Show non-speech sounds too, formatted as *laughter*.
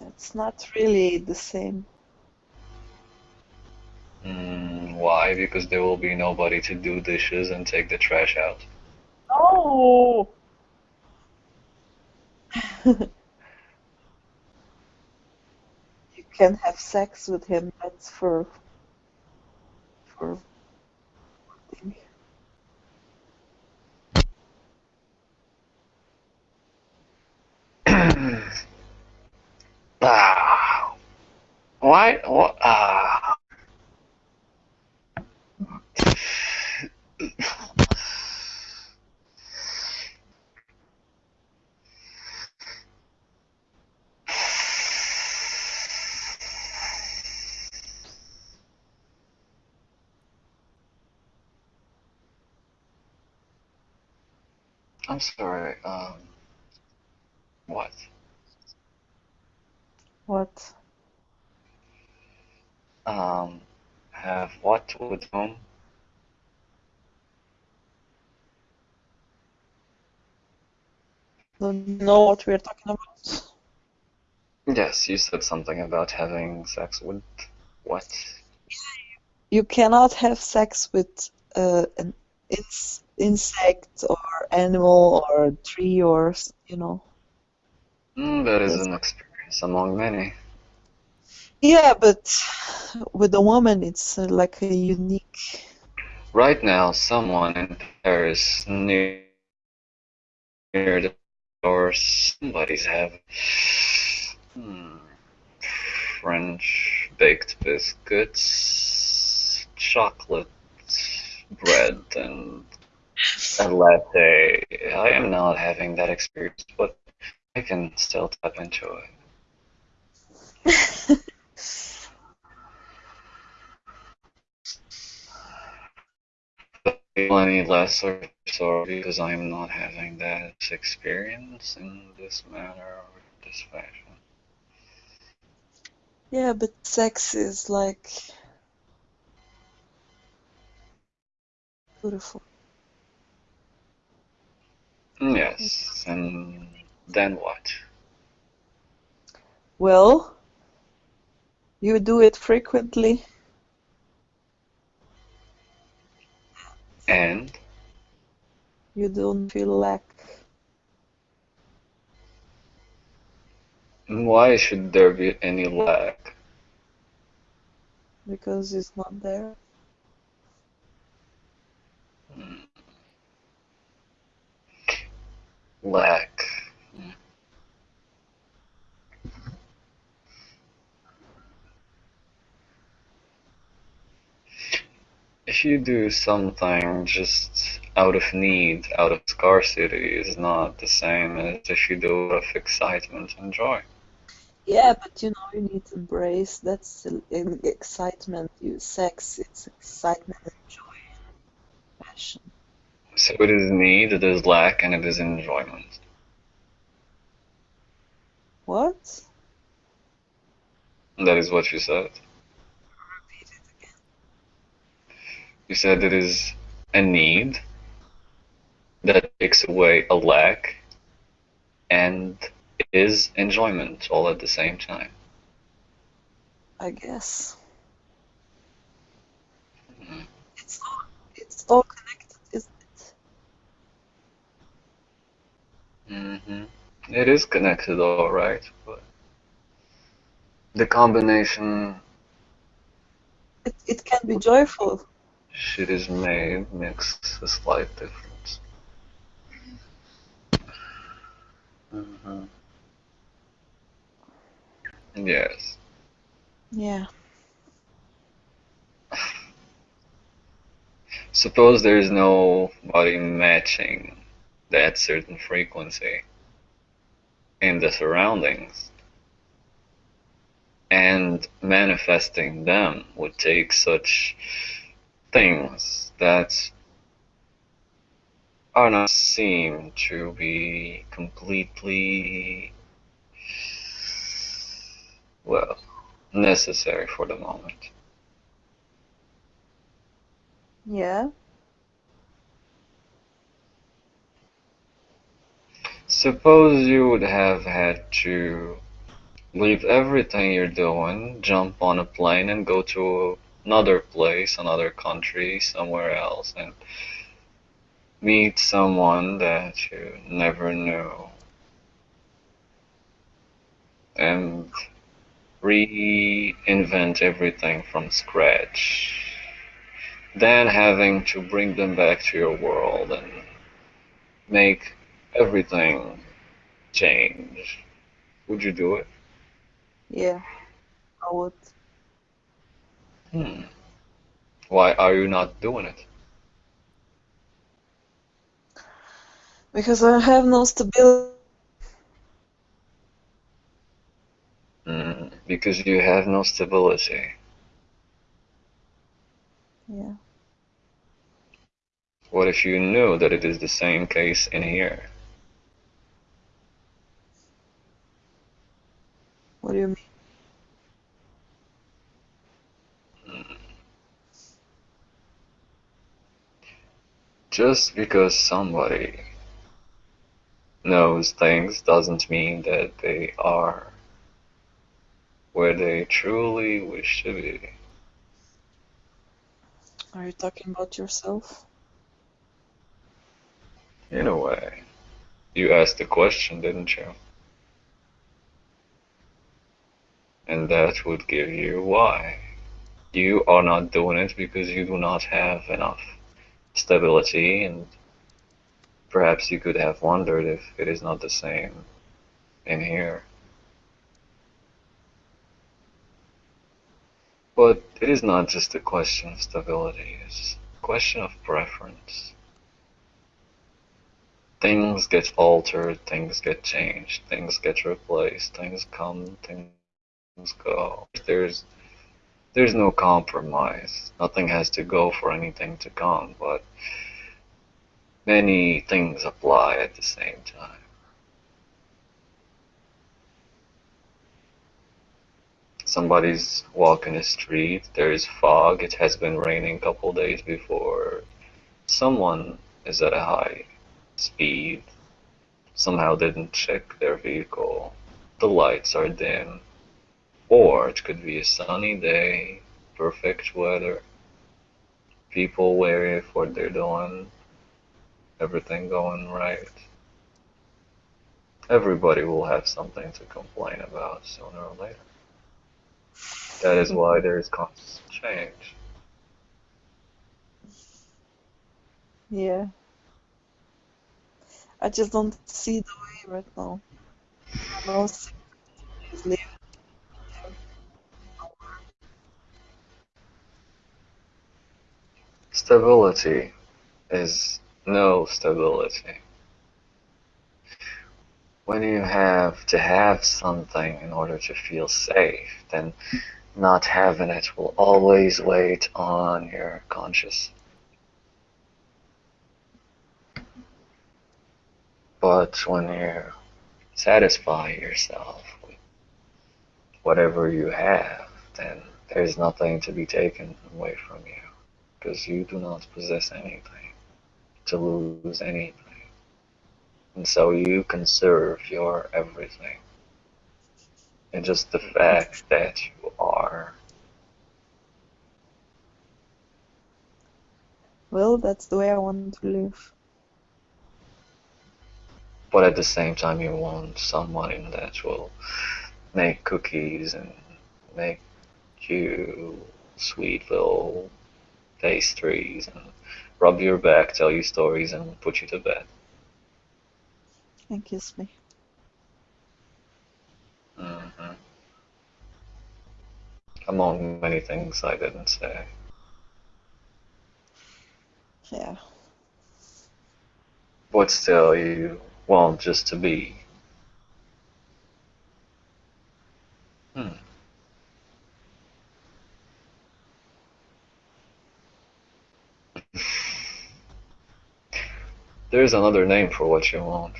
It's not really the same. Mm, why? Because there will be nobody to do dishes and take the trash out. Oh! *laughs* you can have sex with him, that's for for why? Ah. I'm sorry. Um, what? What? Um, have what with whom? Don't know what we're talking about? Yes, you said something about having sex with what? You cannot have sex with uh, an ins insect or animal or tree or you know. Mm, that is an experience among many. Yeah, but with a woman, it's uh, like a unique. Right now, someone in Paris near near the door, somebody's having hmm, French baked biscuits, chocolate bread, and a latte. I am not having that experience, but I can still tap into it. *laughs* But I feel any less or sorry because I am not having that experience in this manner or this fashion. Yeah, but sex is like beautiful. Yes, and then what? Well, you do it frequently. And You don't feel lack. why should there be any lack? because it's not there. Hmm, Lack. If you do something just out of need, out of scarcity, is not the same as if you do it out of excitement and joy. Yeah, but you know, you need to embrace that's excitement. You sex, it's excitement and joy and passion. So it is need, it is lack, and it is enjoyment. What? That is what you said. You said it is a need that takes away a lack and is enjoyment all at the same time. I guess Mhm. it's all it's all connected, isn't it? hmm It is connected, all right, but the combination It it can be joyful. Shit is made makes a slight difference. hmm Yes. Yeah. Suppose there is nobody matching that certain frequency in the surroundings, and manifesting them would take such things that are not seen to be completely well necessary for the moment. Yeah. Suppose you would have had to leave everything you're doing, jump on a plane and go to another place, another country, somewhere else, and meet someone that you never knew. And reinvent everything from scratch. Then having to bring them back to your world and make everything change. Would you do it? Yeah, I would. Hmm. Why are you not doing it? Because I have no stability. Hmm. Because you have no stability. Yeah. What if you knew that it is the same case in here? What do you mean? Just because somebody knows things doesn't mean that they are where they truly wish to be. Are you talking about yourself? In a way. You asked the question, didn't you? And that would give you why. You are not doing it because you do not have enough stability, and perhaps you could have wondered if it is not the same in here. But it is not just a question of stability, it's a question of preference. Things get altered, things get changed, things get replaced, things come, things go. There's there's no compromise. Nothing has to go for anything to come, but many things apply at the same time. somebody's walking the street, there is fog, it has been raining a couple days before, someone is at a high speed, somehow didn't check their vehicle, the lights are dim, or it could be a sunny day, perfect weather, people wary of what they're doing, everything going right. Everybody will have something to complain about sooner or later. That is why there is constant change. Yeah. I just don't see the way right now. No Stability is no stability. When you have to have something in order to feel safe, then not having it will always wait on your conscious. But when you satisfy yourself with whatever you have, then there's nothing to be taken away from you because you do not possess anything to lose anything. And so you conserve your everything. And just the fact that you are. Well, that's the way I want to live. But at the same time, you want someone that will make cookies and make you sweet pastries and rub your back, tell you stories, and put you to bed. And kiss me. hmm Among many things I didn't say. Yeah. But still, you want just to be. Hmm. *sighs* There's another name for what you want.